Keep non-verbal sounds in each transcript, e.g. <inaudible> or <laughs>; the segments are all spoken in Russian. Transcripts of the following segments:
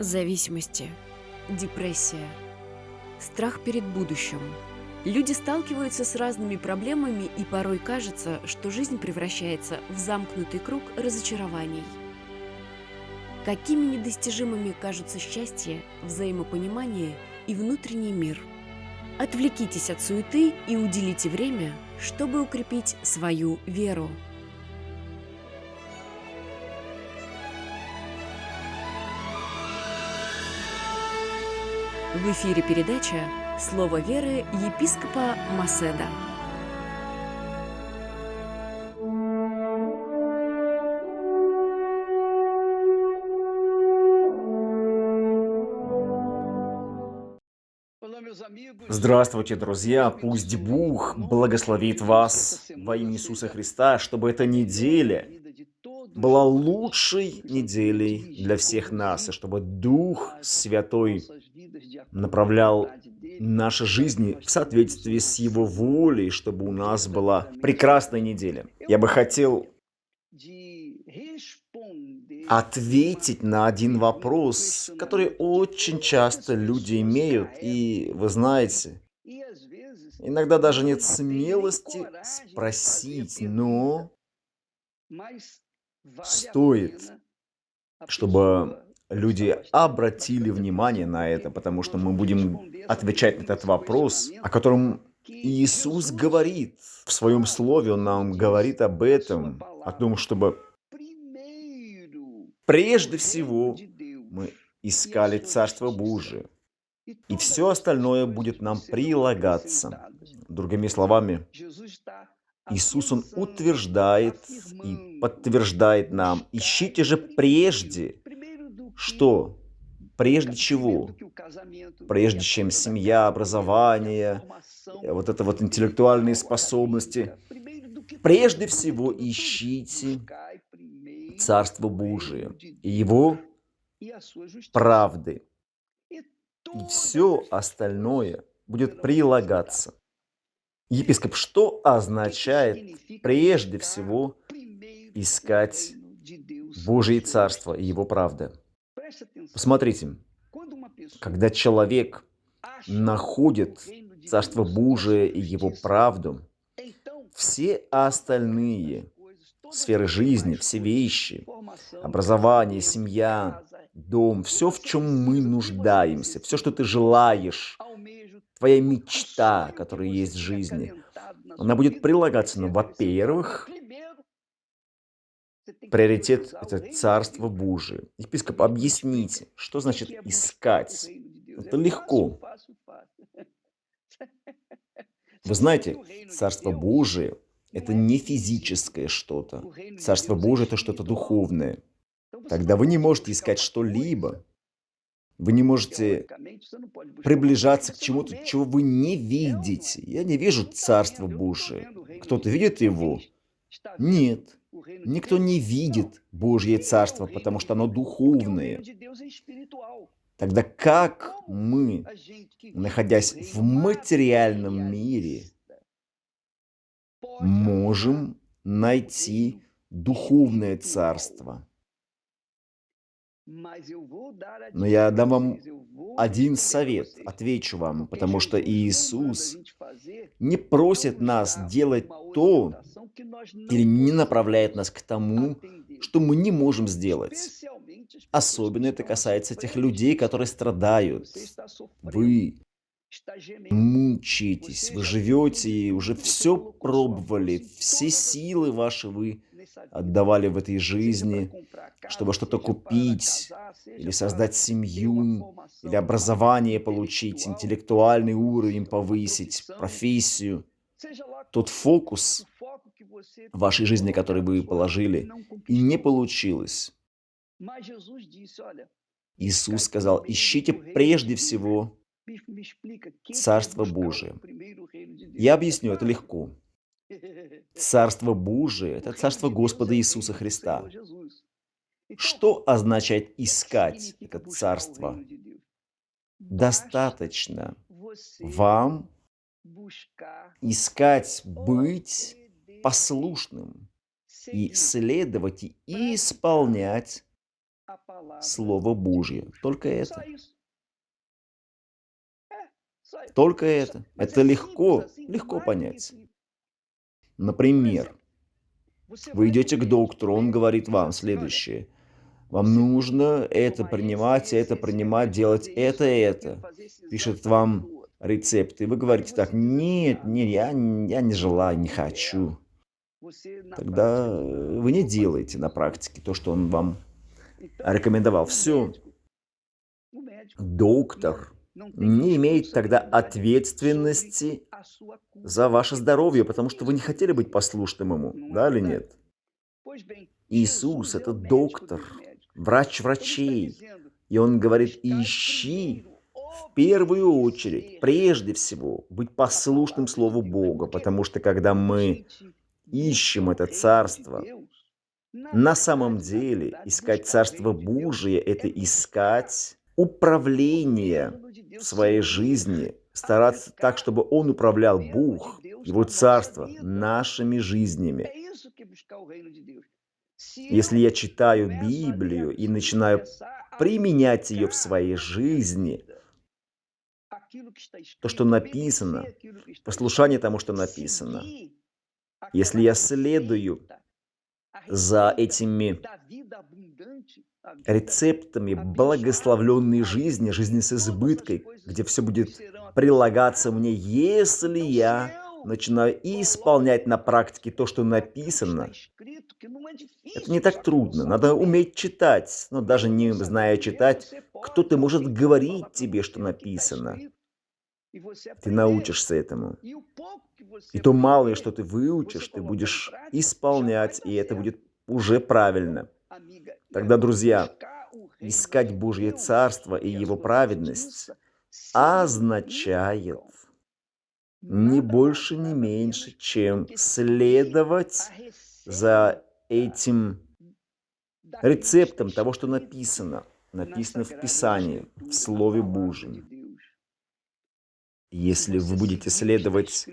Зависимости, депрессия, страх перед будущим. Люди сталкиваются с разными проблемами, и порой кажется, что жизнь превращается в замкнутый круг разочарований. Какими недостижимыми кажутся счастье, взаимопонимание и внутренний мир? Отвлекитесь от суеты и уделите время, чтобы укрепить свою веру. В эфире передача «Слово веры» епископа Маседа. Здравствуйте, друзья! Пусть Бог благословит вас во имя Иисуса Христа, чтобы эта неделя была лучшей неделей для всех нас, и чтобы Дух Святой направлял наши жизни в соответствии с Его волей, чтобы у нас была прекрасная неделя. Я бы хотел ответить на один вопрос, который очень часто люди имеют, и вы знаете, иногда даже нет смелости спросить, но стоит, чтобы люди обратили внимание на это, потому что мы будем отвечать на этот вопрос, о котором Иисус говорит. В своем слове, Он нам говорит об этом, о том, чтобы прежде всего мы искали Царство Божие, и все остальное будет нам прилагаться. Другими словами, Иисус, Он утверждает и подтверждает нам, ищите же прежде что? Прежде чего? Прежде чем семья, образование, вот это вот интеллектуальные способности. Прежде всего ищите Царство Божие и Его правды. И все остальное будет прилагаться. Епископ, что означает прежде всего искать Божие Царство и Его правды? Посмотрите, когда человек находит Царство Божие и Его правду, все остальные сферы жизни, все вещи, образование, семья, дом, все, в чем мы нуждаемся, все, что ты желаешь, твоя мечта, которая есть в жизни, она будет прилагаться, ну, во-первых, Приоритет – это Царство Божие. Епископ, объясните, что значит искать? Это легко. Вы знаете, Царство Божие – это не физическое что-то. Царство Божие – это что-то духовное. Тогда вы не можете искать что-либо. Вы не можете приближаться к чему-то, чего вы не видите. Я не вижу Царство Божие. Кто-то видит его? Нет. Никто не видит Божье Царство, потому что оно духовное. Тогда как мы, находясь в материальном мире, можем найти духовное царство? Но я дам вам один совет, отвечу вам, потому что Иисус не просит нас делать то, или не направляет нас к тому, что мы не можем сделать. Особенно это касается тех людей, которые страдают. Вы мучаетесь, вы живете и уже все пробовали, все силы ваши вы отдавали в этой жизни, чтобы что-то купить, или создать семью, или образование получить, интеллектуальный уровень повысить, профессию. Тот фокус вашей жизни, который вы положили, и не получилось. Иисус сказал, ищите прежде всего Царство Божие. Я объясню, это легко. Царство Божие – это Царство Господа Иисуса Христа. Что означает искать это Царство? Достаточно вам искать быть послушным и следовать и исполнять Слово Божье. Только это. Только это. Это легко, легко понять. Например, вы идете к доктору, он говорит вам следующее. Вам нужно это принимать, это принимать, делать это, это. Пишет вам рецепт. И вы говорите так, нет, нет, я, я не желаю, не хочу. Тогда вы не делаете на практике то, что он вам рекомендовал. Все. Доктор не имеет тогда ответственности за ваше здоровье, потому что вы не хотели быть послушным ему, да или нет? Иисус– это доктор, врач врачей. И он говорит, ищи в первую очередь, прежде всего, быть послушным Слову Бога, потому что когда мы ищем это царство, на самом деле искать Царство Божие – это искать управление в своей жизни, стараться так, чтобы Он управлял Бог, Его Царство, нашими жизнями. Если я читаю Библию и начинаю применять ее в своей жизни, то, что написано, послушание тому, что написано, если я следую за этими рецептами благословленной жизни, жизни с избыткой, где все будет прилагаться мне, если я начинаю исполнять на практике то, что написано. Это не так трудно, надо уметь читать, но даже не зная читать, кто-то может говорить тебе, что написано. Ты научишься этому. И то малое, что ты выучишь, ты будешь исполнять, и это будет уже правильно. Тогда, друзья, искать Божье Царство и Его праведность означает не больше, не меньше, чем следовать за этим рецептом того, что написано. Написано в Писании, в Слове Божьем. Если вы будете следовать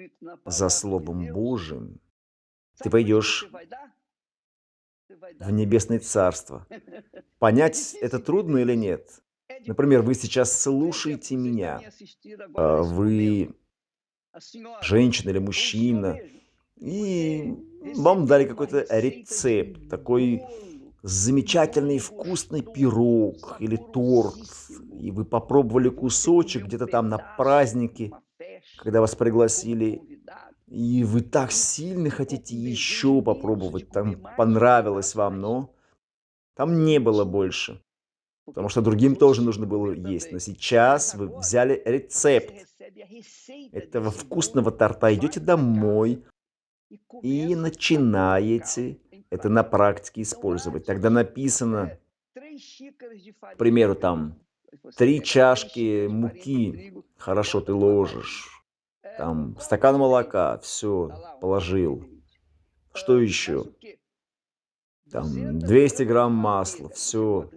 за Словом Божьим, ты пойдешь в Небесное Царство. Понять, это трудно или нет? Например, вы сейчас слушаете меня, а вы женщина или мужчина, и вам дали какой-то рецепт, такой замечательный вкусный пирог или торт, и вы попробовали кусочек где-то там на празднике, когда вас пригласили, и вы так сильно хотите еще попробовать, там понравилось вам, но там не было больше. Потому что другим тоже нужно было есть. Но сейчас вы взяли рецепт. этого вкусного торта, идете домой и начинаете это на практике использовать. Тогда написано, к примеру, там, три чашки муки, хорошо ты ложишь, там, стакан молока, все, положил. Что еще? Там, 200 грамм масла, все,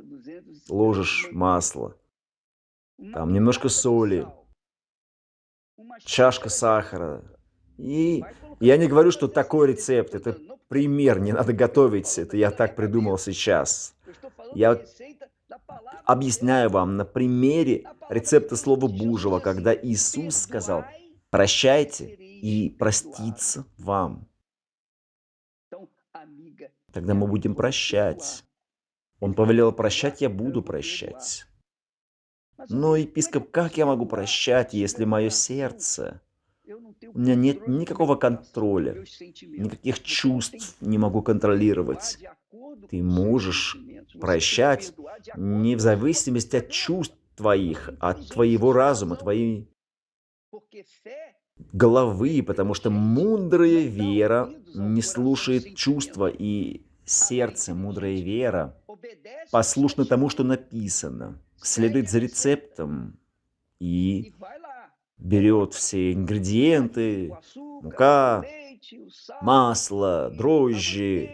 ложишь масло. Там, немножко соли, чашка сахара. И я не говорю, что такой рецепт, это пример, не надо готовить, это я так придумал сейчас. Я объясняю вам на примере рецепта Слова Божьего, когда Иисус сказал, прощайте и проститься вам. Тогда мы будем прощать. Он повелел прощать, я буду прощать. Но, епископ, как я могу прощать, если мое сердце? у меня нет никакого контроля, никаких чувств не могу контролировать. Ты можешь прощать не в зависимости от чувств твоих, от твоего разума, твоей головы, потому что мудрая вера не слушает чувства, и сердце, мудрая вера, послушно тому, что написано, следует за рецептом и берет все ингредиенты, мука, масло, дрожжи,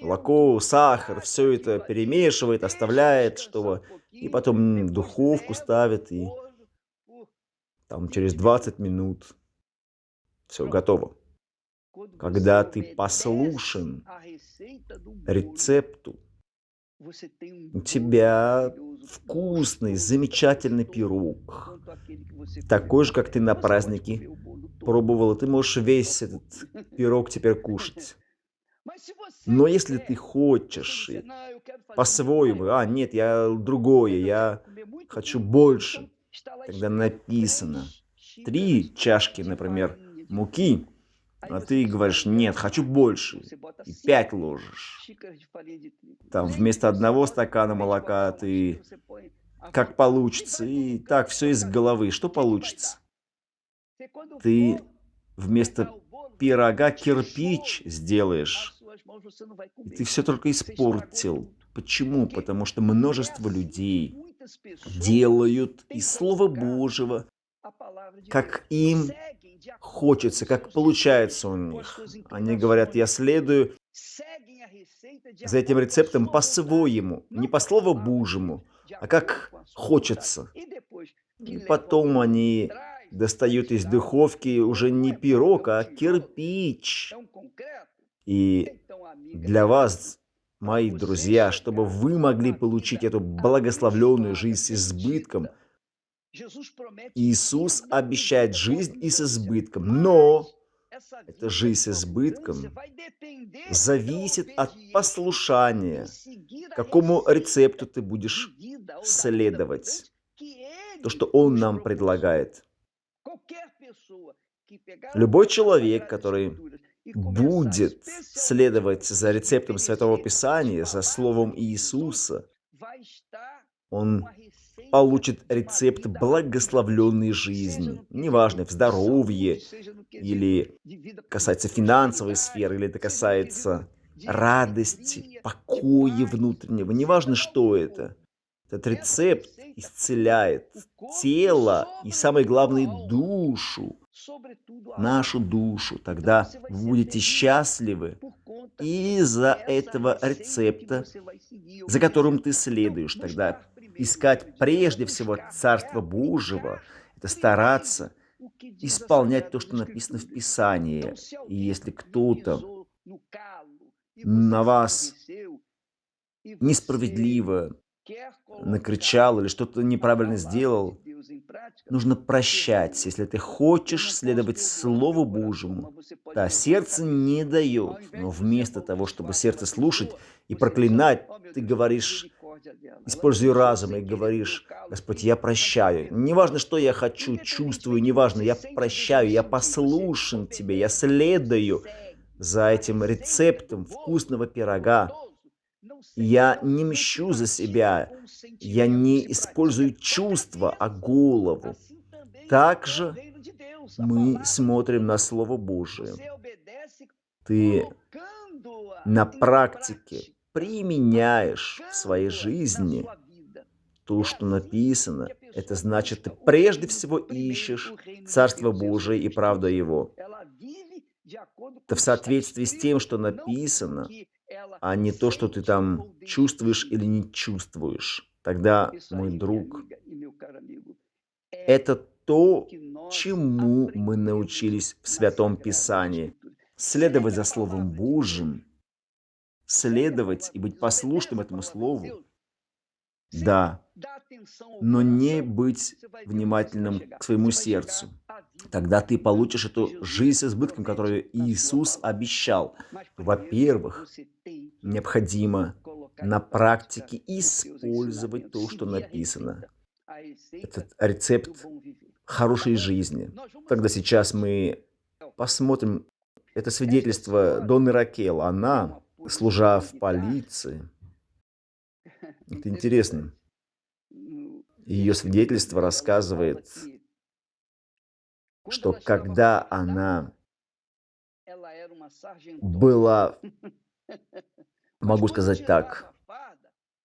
молоко, сахар, все это перемешивает, оставляет, чтобы... И потом духовку ставит, и там через 20 минут все готово. Когда ты послушен рецепту, У тебя вкусный, замечательный пирог. Такой же, как ты на празднике пробовал. Ты можешь весь этот <laughs> пирог теперь кушать. Но если ты хочешь по-своему, а нет, я другое, я хочу больше, тогда написано три чашки, например, муки, а ты говоришь, нет, хочу больше, и пять ложишь. Там вместо одного стакана молока ты как получится, и так все из головы. Что получится? Ты вместо пирога кирпич сделаешь. И ты все только испортил. Почему? Потому что множество людей делают из Слова Божьего, как им хочется, как получается у них. Они говорят, я следую за этим рецептом по-своему, не по Слову Божьему, а как хочется. И потом они достают из духовки уже не пирог, а кирпич. И для вас, мои друзья, чтобы вы могли получить эту благословленную жизнь с избытком, Иисус обещает жизнь и с избытком, но эта жизнь с избытком зависит от послушания, какому рецепту ты будешь следовать. То, что Он нам предлагает. Любой человек, который будет следовать за рецептом Святого Писания, за Словом Иисуса, он получит рецепт благословленной жизни. Неважно, в здоровье, или касается финансовой сферы, или это касается радости, покоя внутреннего. Неважно, что это. Этот рецепт исцеляет тело и, самое главное, душу, нашу душу. Тогда вы будете счастливы из-за этого рецепта, за которым ты следуешь. Тогда искать прежде всего Царство Божьего, это стараться исполнять то, что написано в Писании. И если кто-то на вас несправедливо накричал или что-то неправильно сделал, нужно прощать, если ты хочешь следовать Слову Божьему. Да, сердце не дает, но вместо того, чтобы сердце слушать и проклинать, ты говоришь, используй разум и говоришь, Господь, я прощаю. Неважно, что я хочу, чувствую, неважно, я прощаю, я послушен Тебе, я следую за этим рецептом вкусного пирога. Я не мщу за себя, я не использую чувства, а голову. Также мы смотрим на Слово Божие. Ты на практике применяешь в своей жизни то, что написано, это значит, ты прежде всего ищешь Царство Божие и правду Его. Это в соответствии с тем, что написано, а не то, что ты там чувствуешь или не чувствуешь. Тогда, мой друг, это то, чему мы научились в Святом Писании. Следовать за Словом Божьим, следовать и быть послушным этому Слову. Да, но не быть внимательным к своему сердцу. Тогда ты получишь эту жизнь с избытком, которую Иисус обещал. Во-первых, необходимо на практике использовать то, что написано. Этот рецепт хорошей жизни. Тогда сейчас мы посмотрим это свидетельство Донны Ракел. Она, служа в полиции, это интересно, ее свидетельство рассказывает, что когда она была, <laughs> могу сказать так,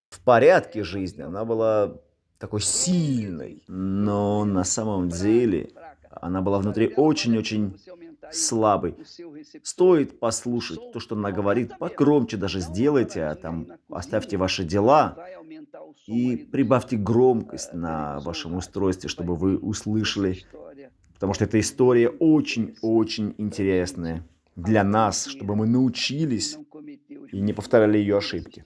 в порядке жизни, она была такой сильной, но на самом деле она была внутри очень-очень слабой. Стоит послушать то, что она говорит, покромче даже сделайте, а там оставьте ваши дела и прибавьте громкость на вашем устройстве, чтобы вы услышали, потому что эта история очень-очень интересная для нас, чтобы мы научились и не повторяли ее ошибки.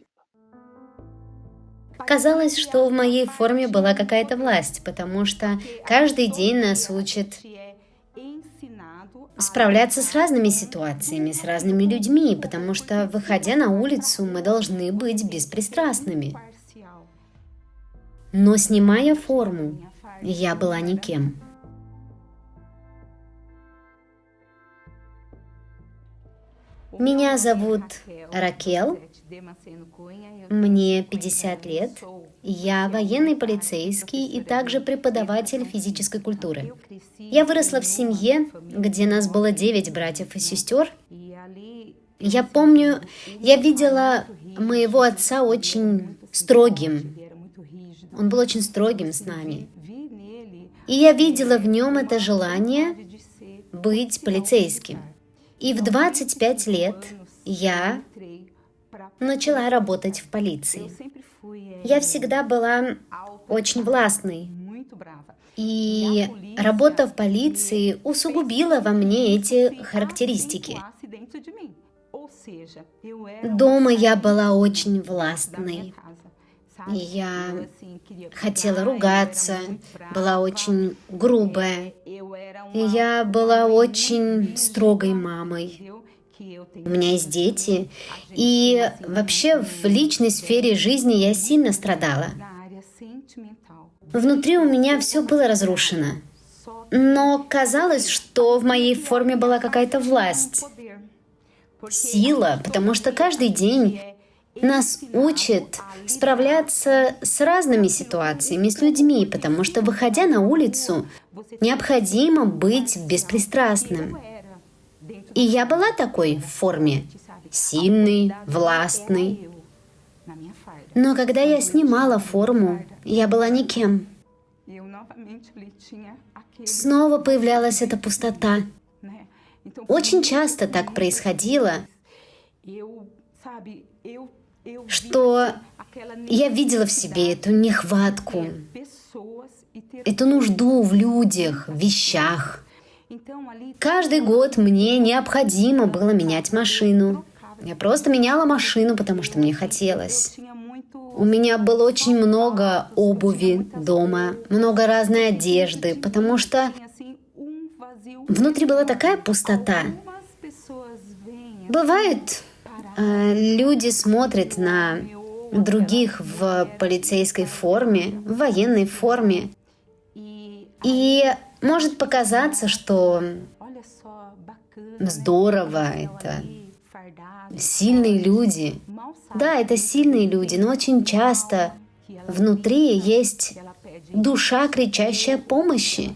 Казалось, что в моей форме была какая-то власть, потому что каждый день нас учат справляться с разными ситуациями, с разными людьми, потому что, выходя на улицу, мы должны быть беспристрастными. Но снимая форму, я была никем. Меня зовут Ракел, мне 50 лет, я военный полицейский и также преподаватель физической культуры. Я выросла в семье, где нас было 9 братьев и сестер. Я помню, я видела моего отца очень строгим. Он был очень строгим с нами. И я видела в нем это желание быть полицейским. И в 25 лет я начала работать в полиции. Я всегда была очень властной. И работа в полиции усугубила во мне эти характеристики. Дома я была очень властной. Я хотела ругаться, была очень грубая. Я была очень строгой мамой. У меня есть дети. И вообще в личной сфере жизни я сильно страдала. Внутри у меня все было разрушено. Но казалось, что в моей форме была какая-то власть, сила, потому что каждый день нас учат справляться с разными ситуациями, с людьми, потому что, выходя на улицу, необходимо быть беспристрастным. И я была такой в форме, сильной, властной. Но когда я снимала форму, я была никем. Снова появлялась эта пустота. Очень часто так происходило, что я видела в себе эту нехватку, эту нужду в людях, в вещах. Каждый год мне необходимо было менять машину. Я просто меняла машину, потому что мне хотелось. У меня было очень много обуви дома, много разной одежды, потому что внутри была такая пустота. Бывает, Э, люди смотрят на других в полицейской форме, в военной форме. И может показаться, что здорово, это сильные люди. Да, это сильные люди, но очень часто внутри есть душа, кричащая помощи.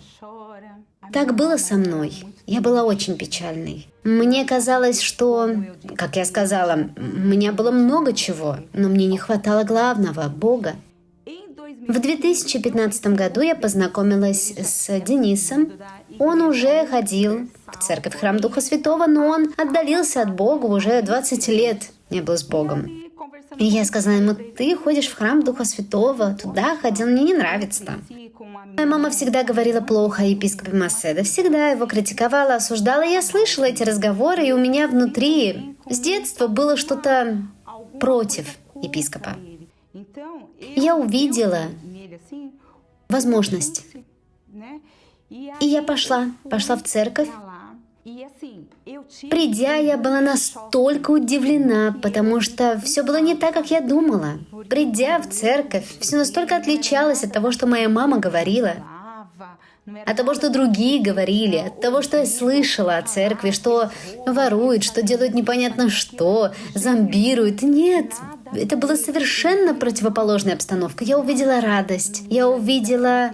Так было со мной. Я была очень печальной. Мне казалось, что, как я сказала, у меня было много чего, но мне не хватало главного – Бога. В 2015 году я познакомилась с Денисом. Он уже ходил в церковь Храм Духа Святого, но он отдалился от Бога уже 20 лет не был с Богом. Я сказала ему, ты ходишь в храм Духа Святого, туда ходил, мне не нравится там. Моя мама всегда говорила плохо о епископе Маседа, всегда его критиковала, осуждала. Я слышала эти разговоры, и у меня внутри с детства было что-то против епископа. Я увидела возможность. И я пошла, пошла в церковь, Придя, я была настолько удивлена, потому что все было не так, как я думала. Придя в церковь, все настолько отличалось от того, что моя мама говорила, от того, что другие говорили, от того, что я слышала о церкви, что воруют, что делают непонятно что, зомбируют. Нет, это была совершенно противоположная обстановка. Я увидела радость, я увидела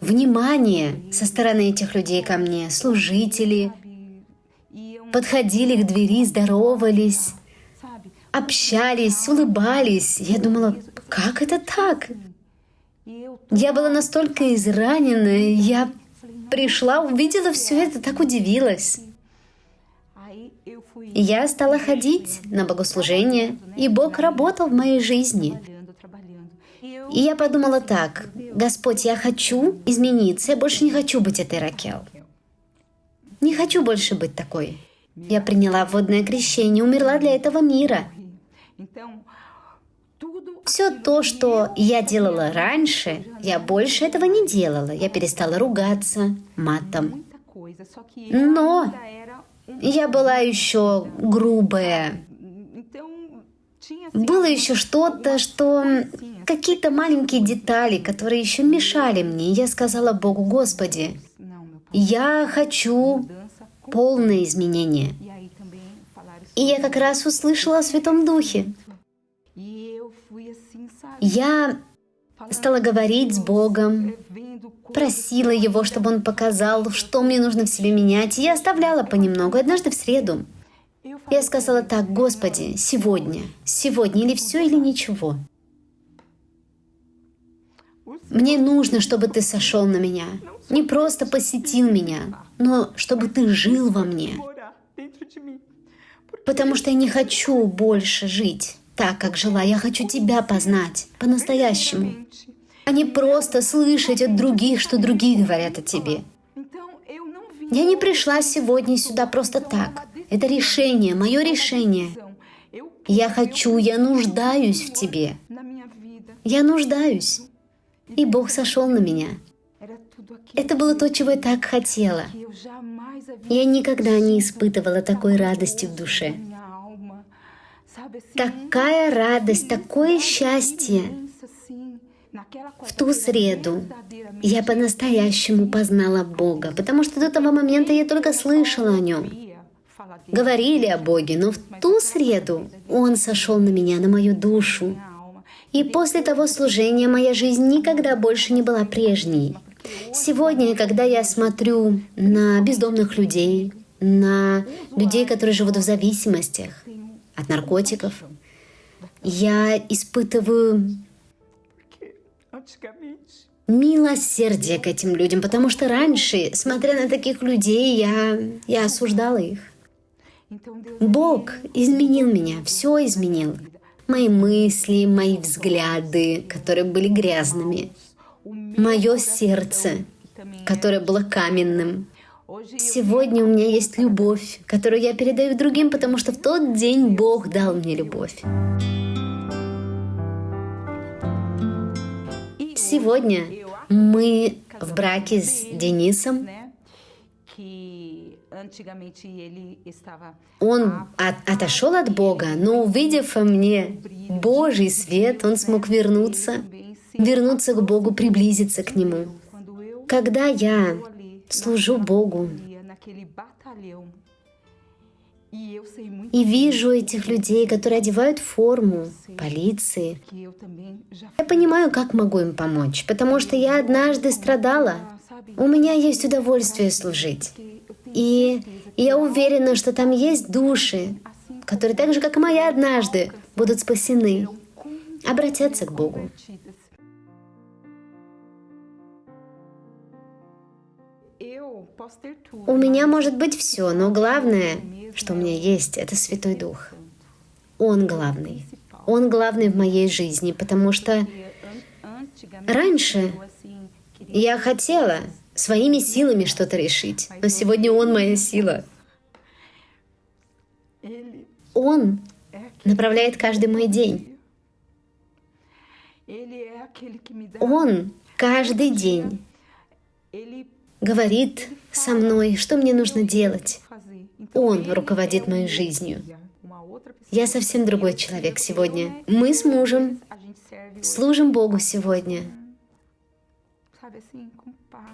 внимание со стороны этих людей ко мне, служители, подходили к двери, здоровались, общались, улыбались. Я думала, как это так? Я была настолько изранена, я пришла, увидела все это, так удивилась. Я стала ходить на богослужение, и Бог работал в моей жизни. И я подумала так, Господь, я хочу измениться, я больше не хочу быть этой Ракел. Не хочу больше быть такой. Я приняла водное крещение, умерла для этого мира. Все то, что я делала раньше, я больше этого не делала. Я перестала ругаться матом. Но я была еще грубая. Было еще что-то, что... Какие-то маленькие детали, которые еще мешали мне. Я сказала Богу, Господи, я хочу полное изменение. И я как раз услышала о Святом Духе. Я стала говорить с Богом, просила Его, чтобы Он показал, что мне нужно в себе менять, и я оставляла понемногу. Однажды в среду я сказала так, Господи, сегодня, сегодня или все, или ничего. Мне нужно, чтобы Ты сошел на меня, не просто посетил меня, но чтобы Ты жил во мне. Потому что я не хочу больше жить так, как жила. Я хочу Тебя познать по-настоящему, а не просто слышать от других, что другие говорят о Тебе. Я не пришла сегодня сюда просто так. Это решение, мое решение. Я хочу, я нуждаюсь в Тебе. Я нуждаюсь. И Бог сошел на меня. Это было то, чего я так хотела. Я никогда не испытывала такой радости в душе. Такая радость, такое счастье. В ту среду я по-настоящему познала Бога, потому что до того момента я только слышала о Нем. Говорили о Боге, но в ту среду Он сошел на меня, на мою душу. И после того служения моя жизнь никогда больше не была прежней. Сегодня, когда я смотрю на бездомных людей, на людей, которые живут в зависимостях от наркотиков, я испытываю милосердие к этим людям, потому что раньше, смотря на таких людей, я, я осуждала их. Бог изменил меня, все изменил. Мои мысли, мои взгляды, которые были грязными. Мое сердце, которое было каменным. Сегодня у меня есть любовь, которую я передаю другим, потому что в тот день Бог дал мне любовь. Сегодня мы в браке с Денисом. Он от, отошел от Бога, но увидев во мне Божий свет, он смог вернуться, вернуться к Богу, приблизиться к Нему. Когда я служу Богу, и вижу этих людей, которые одевают форму полиции. Я понимаю, как могу им помочь, потому что я однажды страдала. У меня есть удовольствие служить. И я уверена, что там есть души, которые так же, как и моя однажды, будут спасены, обратятся к Богу. У меня может быть все, но главное, что у меня есть, это Святой Дух. Он главный. Он главный в моей жизни, потому что раньше я хотела своими силами что-то решить, но сегодня Он моя сила. Он направляет каждый мой день. Он каждый день говорит со мной, что мне нужно делать. Он руководит моей жизнью. Я совсем другой человек сегодня. Мы с мужем служим Богу сегодня.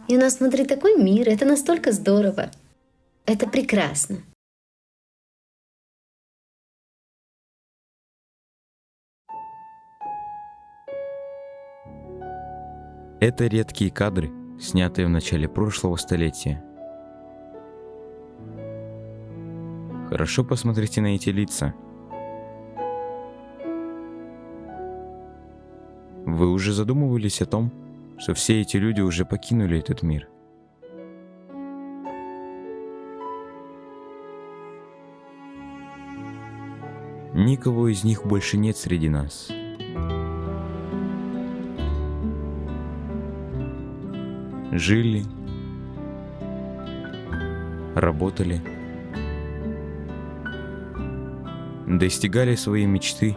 И у нас внутри такой мир, это настолько здорово. Это прекрасно. Это редкие кадры, снятые в начале прошлого столетия. Хорошо посмотрите на эти лица. Вы уже задумывались о том, что все эти люди уже покинули этот мир? Никого из них больше нет среди нас. Жили, работали – достигали своей мечты,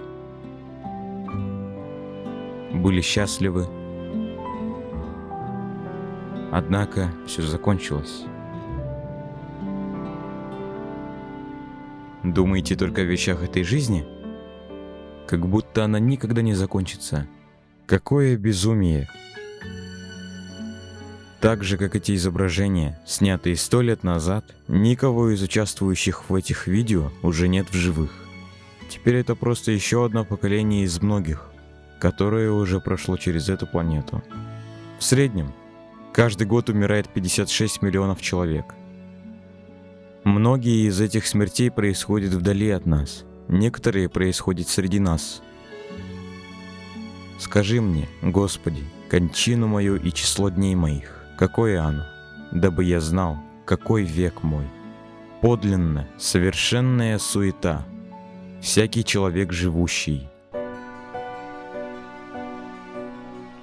были счастливы. Однако все закончилось. Думаете только о вещах этой жизни? Как будто она никогда не закончится. Какое безумие! Так же, как эти изображения, снятые сто лет назад, никого из участвующих в этих видео уже нет в живых. Теперь это просто еще одно поколение из многих, которое уже прошло через эту планету. В среднем, каждый год умирает 56 миллионов человек. Многие из этих смертей происходят вдали от нас, некоторые происходят среди нас. Скажи мне, Господи, кончину мою и число дней моих. Какое оно? Дабы я знал, какой век мой. Подлинно, совершенная суета. Всякий человек живущий.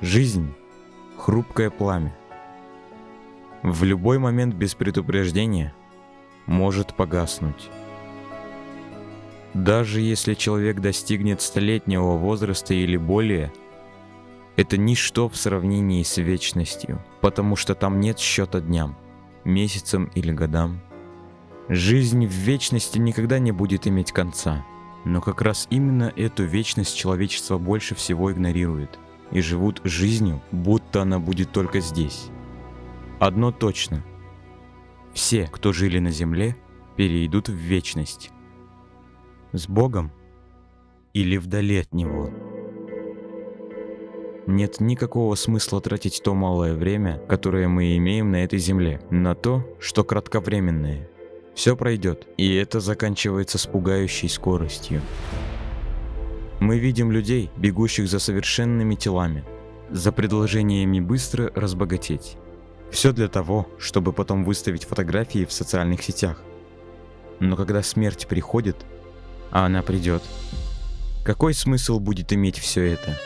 Жизнь — хрупкое пламя. В любой момент без предупреждения может погаснуть. Даже если человек достигнет столетнего возраста или более — это ничто в сравнении с вечностью, потому что там нет счета дням, месяцам или годам. Жизнь в вечности никогда не будет иметь конца, но как раз именно эту вечность человечество больше всего игнорирует и живут жизнью, будто она будет только здесь. Одно точно. Все, кто жили на земле, перейдут в вечность. С Богом или вдали от Него. Нет никакого смысла тратить то малое время, которое мы имеем на этой земле, на то, что кратковременное. Все пройдет, и это заканчивается с пугающей скоростью. Мы видим людей, бегущих за совершенными телами, за предложениями быстро разбогатеть. Все для того, чтобы потом выставить фотографии в социальных сетях. Но когда смерть приходит, а она придет, какой смысл будет иметь все это?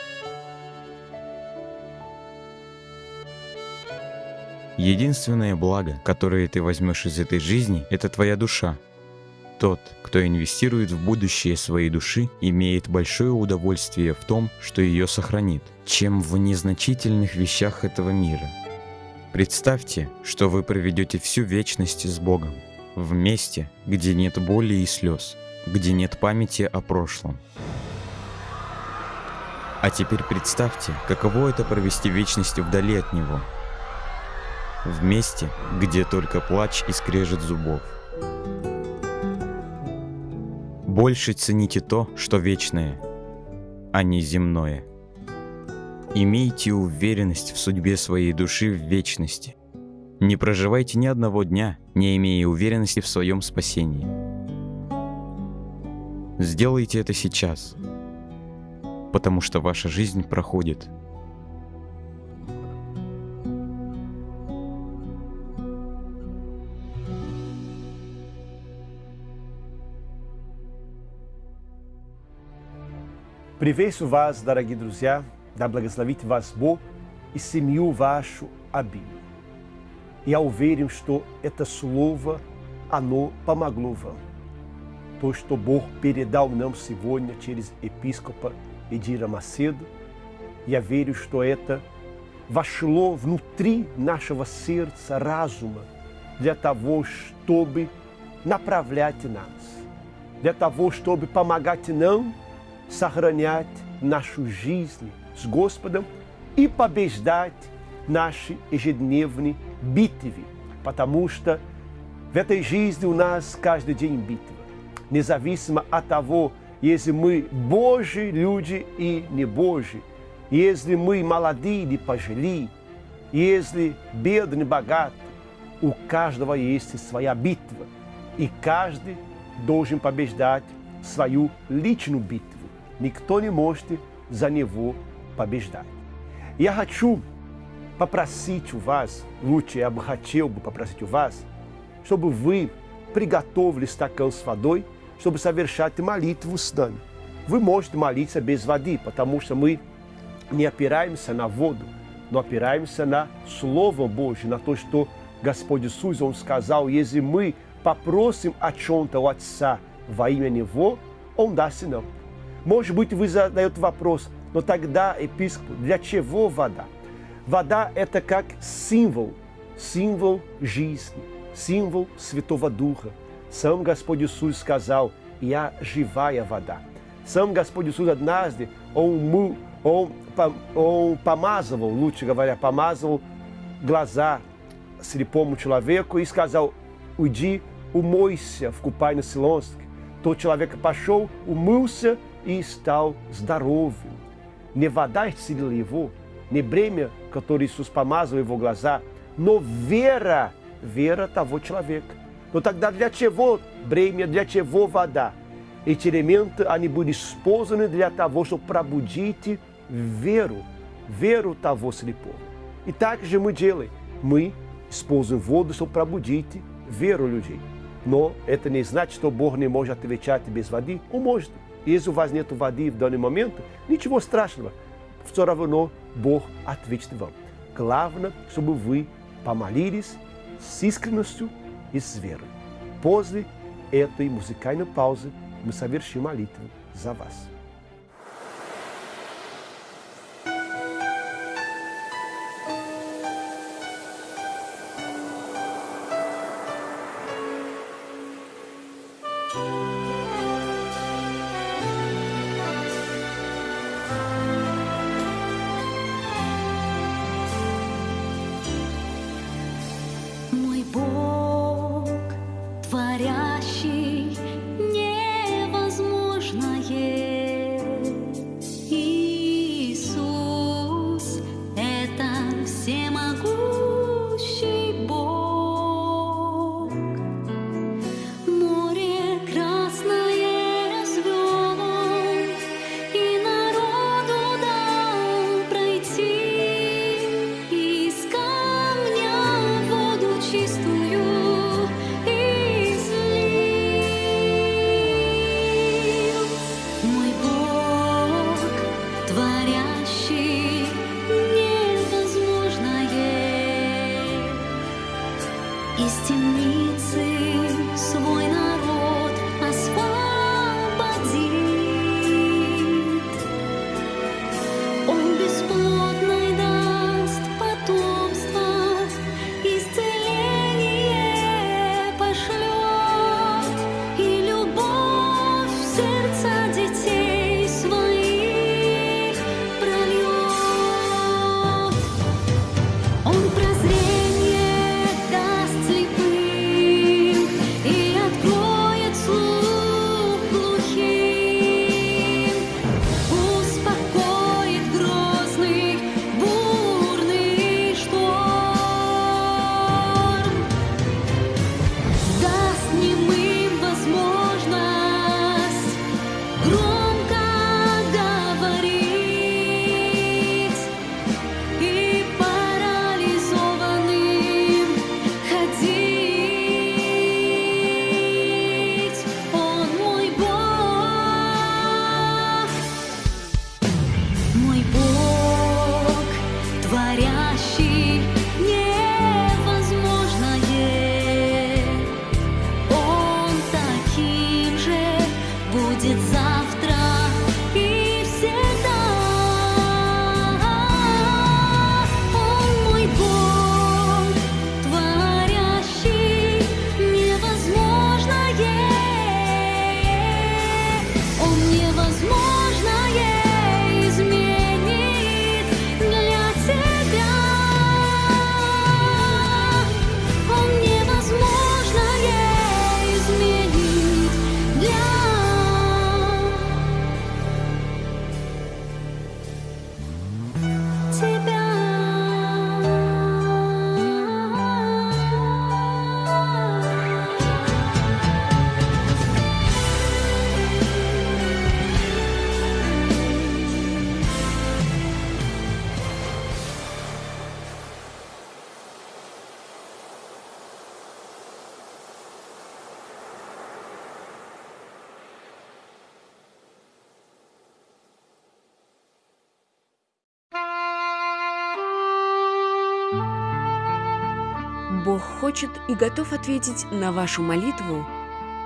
Единственное благо, которое ты возьмешь из этой жизни, это твоя душа. Тот, кто инвестирует в будущее своей души, имеет большое удовольствие в том, что ее сохранит, чем в незначительных вещах этого мира. Представьте, что вы проведете всю вечность с Богом, в месте, где нет боли и слез, где нет памяти о прошлом. А теперь представьте, каково это провести вечность вдали от Него – в месте, где только плач и скрежет зубов. Больше цените то, что вечное, а не земное. Имейте уверенность в судьбе своей души в вечности. Не проживайте ни одного дня, не имея уверенности в своем спасении. Сделайте это сейчас, потому что ваша жизнь проходит – Приветствую вас, дорогие друзья, да благословит вас Бог и семью вашу обильно. Я уверен, что это слово, оно помогло вам. То, что Бог передал нам сегодня через епископа Эдира Macedo, я верю, что это вошло внутри нашего сердца, разума, для того, чтобы направлять нас, для того, чтобы помогать нам сохранять нашу жизнь с Господом и побеждать наши ежедневные битвы, потому что в этой жизни у нас каждый день битва. Независимо от того, если мы Божьи люди и не Божьи, если мы молодые или пожилые, если бедные, богатые, у каждого есть своя битва, и каждый должен побеждать свою личную битву. Никто не может за него побеждать. Я хочу попросить у вас, лучше я бы хотел бы попросить у вас, чтобы вы приготовили стакан с водой, чтобы совершать молитву с нами. Вы можете молиться без воды, потому что мы не опираемся на воду, но опираемся на Слово Божье, на то, что Господь Иисус, Он сказал, если мы попросим о чем-то у Отца во имя Него, Он даст нам. Может быть, вы задаете вопрос, Но тогда епископ, для чего вода? Вода – это как символ, символ жизни, символ Святого Духа. Сам Господь Иисус сказал, «Я живая вода». Сам Господь Иисус однажды, Он, он, он помазывал, лучше говоря, помазывал глаза слепому человеку и сказал, уйди, умойся в купальне Силонской. Тот человек пошел, умылся и стал здоровым. Не вода исцелила его, не бремя, которое Иисус помазал его глаза, но вера, вера того человека. Но тогда для чего бремя, для чего вода? Эти элементы, они были использованы для того, чтобы пробудить веру, веру того слепого. И так же мы делаем. Мы используем воду, чтобы пробудить веру людей. Но это не значит, что Бог не может отвечать без воды. Он может. Если у вас нет воды в данный момент, ничего страшного. Все равно Бог ответит вам. Главное, чтобы вы помолились с искренностью и с верой. После этой музыкальной паузы мы совершим молитву за вас. Бог хочет и готов ответить на вашу молитву,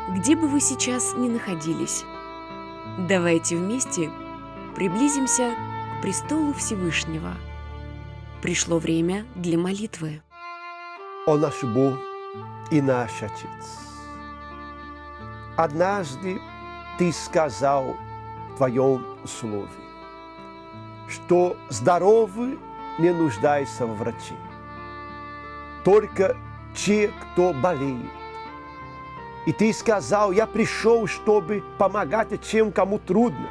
где бы вы сейчас ни находились. Давайте вместе приблизимся к престолу Всевышнего. Пришло время для молитвы. Ó nosso bom e nаш Отец, однажды Ты сказал в Твоем Слове, что здоровый не нуждается в враче, только те, кто болеет. И Ты сказал, я пришел, чтобы помогать тем, кому трудно.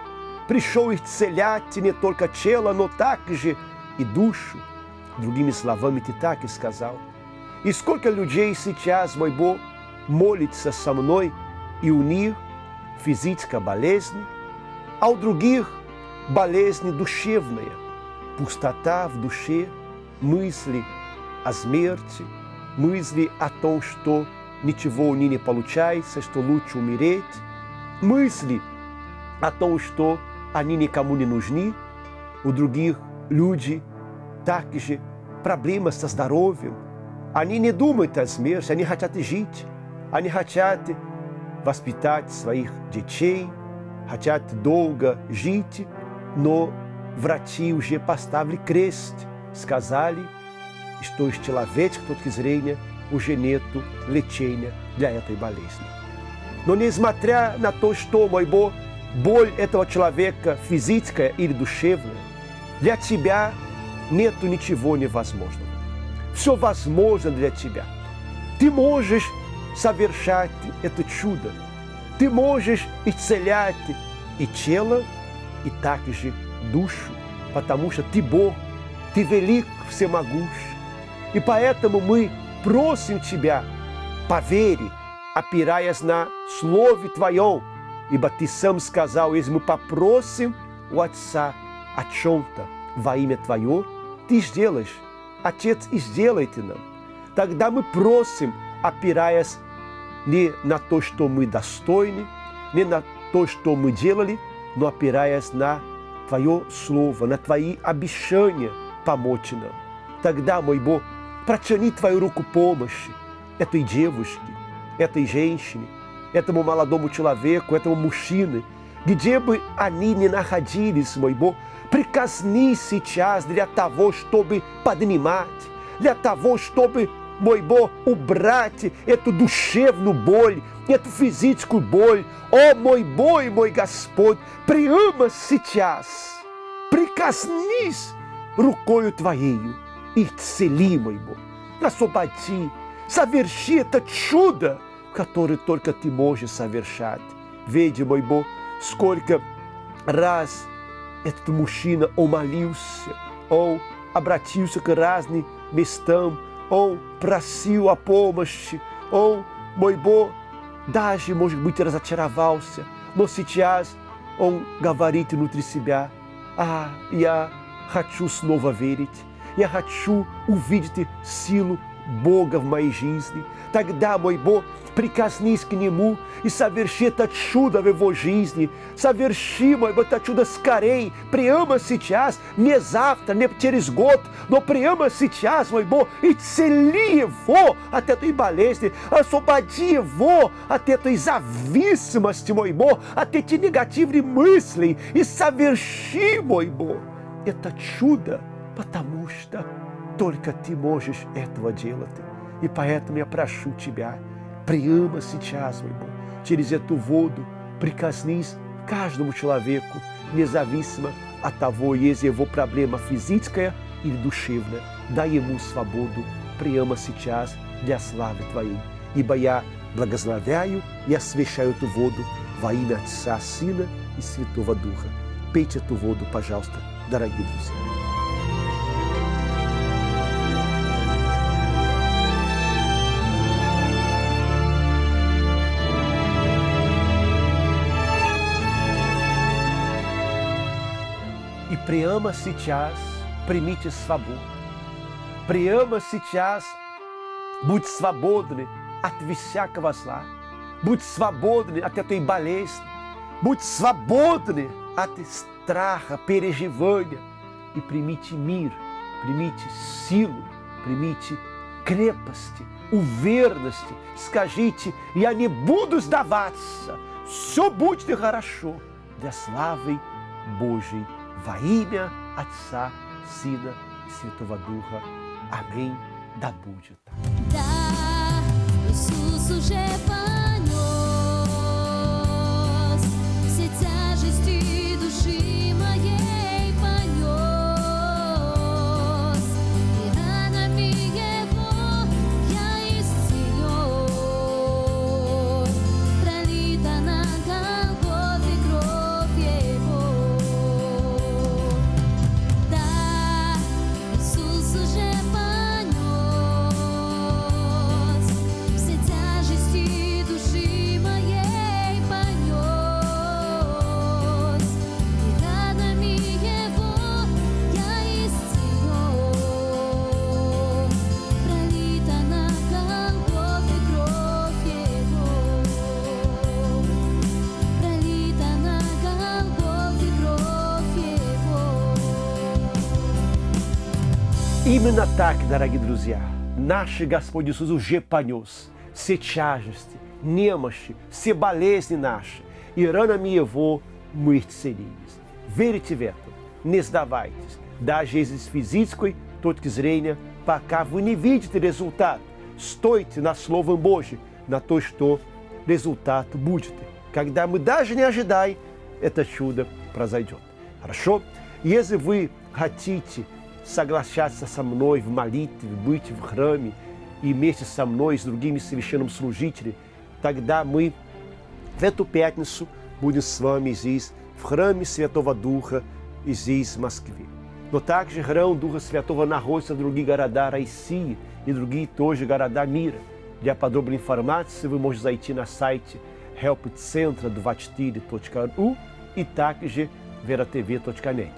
Пришел исцелять не только тело, но также и душу. Другими словами, Ты так и сказал. И сколько людей сейчас, мой Бог, молится со мной, и у них физическая болезнь, а у других болезнь душевная, пустота в душе, мысли о смерти, мысли о том, что ничего у них не получается, что лучше умереть, мысли о том, что они никому не нужны, у других люди также проблемы со здоровьем, они не думают о смерти, они хотят жить, они хотят воспитать своих детей, хотят долго жить, но врачи уже поставили крест, сказали, что из человеческой точки зрения уже нет лечения для этой болезни. Но несмотря на то, что, мой Бог, боль этого человека физическая или душевная, для тебя нет ничего невозможного. Все возможно для тебя. Ты можешь совершать это чудо. Ты можешь исцелять и тело, и также душу, потому что ты Бог, ты велик, всемогущ. И поэтому мы просим Тебя, поверь, опираясь на Слове Твоем, ибо Ты сам сказал, если мы попросим у Отца о чем-то во имя Твое, Ты сделаешь. Отец и сделайте нам. Тогда мы просим, опираясь не на то, что мы достойны, не на то, что мы делали, но опираясь на Твое Слово, на Твои обещания помочь нам. Тогда, мой Бог, протяни Твою руку помощи этой девушке, этой женщине, этому молодому человеку, этому мужчине, где бы они ни находились, мой Бог, прикосни сейчас для того, чтобы поднимать, для того, чтобы, мой Бог, убрать эту душевную боль, эту физическую боль. О, мой Бог и мой Господь, приема сейчас, прикоснись рукою Твоею и исцели, мой Бог, освободи, соверши это чудо, которое только Ты можешь совершать. Веди, мой Бог, сколько раз этот мужчина умолился, он обратился к разным местам, он просил о помощи, он, мой Бог, даже, может быть, разочаровался, но сейчас он говорит внутри себя, а, я хочу снова верить, я хочу увидеть силу Бога в моей жизни. Тогда, мой Бог, прикоснись к Нему и соверши это чудо в его жизни. Соверши, мой Бог, это чудо скорей, прямо сейчас, не завтра, не через год, но прямо сейчас, мой Бог, и цели его от этой болезни, освободи его от этой зависимости, мой Бог, от этих негативных мыслей и соверши, мой Бог, это чудо, потому что только Ты можешь этого делать. И поэтому я прошу Тебя, прямо сейчас, мой Бог, через эту воду прикоснись к каждому человеку, независимо от того, есть его проблема физическая или душевная. Дай ему свободу прямо сейчас для славы Твоей. Ибо я благословляю и освящаю эту воду во имя Отца, Сына и Святого Духа. Пейте эту воду, пожалуйста, дорогие друзья. И прямо сейчас примите свободу. Прямо сейчас будь свободны от всякого зла. Будь свободны от этой болезни. Будь свободны от страха, переживания. И примите мир, примите силу, примите крепости, уверенности. Скажите, я не буду сдаваться. Все будет хорошо для славы Божьей во имя Отца, Сына и Именно так, дорогие друзья, наш Господь Иисус уже понес все тяжести, немощи, все болезни наши, и ранами Его мы исцелились. Верите в это, не сдавайтесь, даже из физической точки зрения, пока вы не видите результат. Стойте на Словом Божьем, на то, что результат будет. Когда мы даже не ожидаем, это чудо произойдет. Хорошо? Если вы хотите соглашаться со мной в молитве, быть в храме и вместе со мной и с другими священными служителями, тогда мы в эту пятницу будем с вами здесь, в храме Святого Духа, и здесь, в Москве. Но также храм Духа Святого находится в других городах России и другие тоже города мира. Для подробной информации вы можете зайти на сайте helpcentra24.ru и также veratv.net.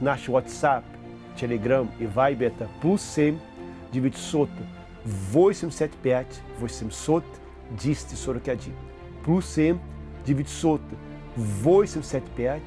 Наш WhatsApp, Telegram и Viber это плюс 7 900 85 800 241. Плюс 7 900 85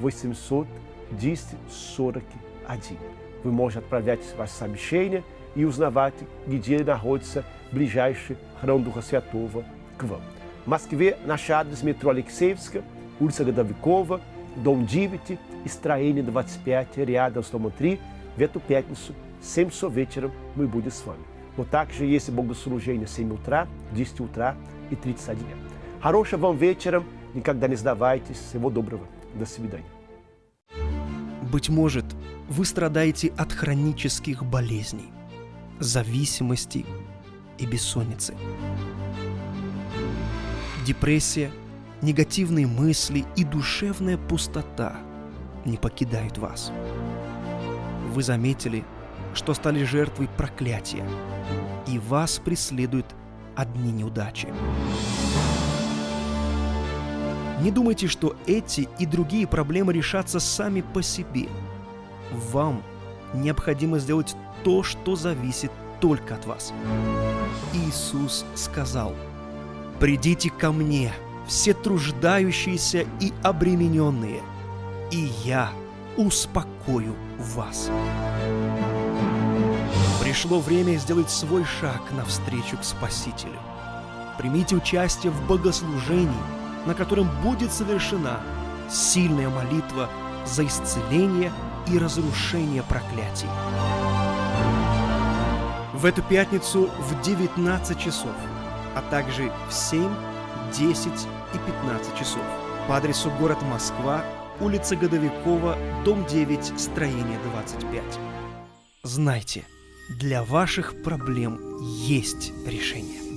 800 241. Вы можете отправлять ваше сообщение и узнавать, где находится ближайший храм Духа Святого к вам. В Москве наш адрес метро Алексеевска, улица Годовикова, дом 9, и строение 25, рядом с домом 3. В эту пятницу, 7 часов вечером, мы будем с вами. Но также есть богослужение 7 утра, 10 утра и 31. Хорошего вам вечера, никогда не сдавайтесь. Всего доброго. До свидания. Быть может, вы страдаете от хронических болезней, зависимости и бессонницы. Депрессия, негативные мысли и душевная пустота не покидают вас. Вы заметили, что стали жертвой проклятия, и вас преследуют одни неудачи. Не думайте, что эти и другие проблемы решатся сами по себе. Вам необходимо сделать то, что зависит только от вас. Иисус сказал, «Придите ко мне, все труждающиеся и обремененные, и я успокою вас». Пришло время сделать свой шаг навстречу к Спасителю. Примите участие в богослужении, на котором будет совершена сильная молитва за исцеление и разрушение проклятий. В эту пятницу в 19 часов, а также в 7, 10 и 15 часов по адресу город Москва, улица Годовикова, дом 9, строение 25. Знайте, для ваших проблем есть решение.